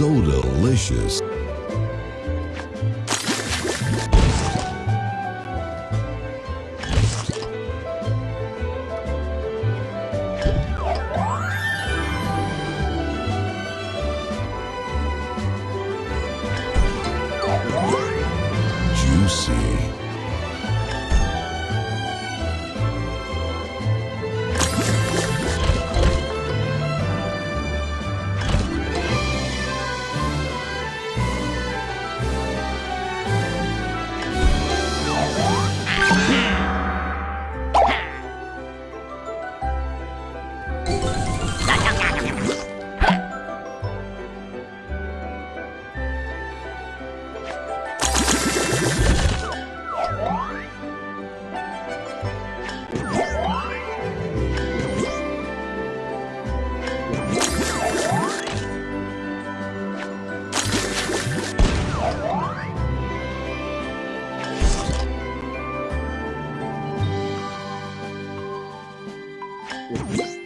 So delicious. you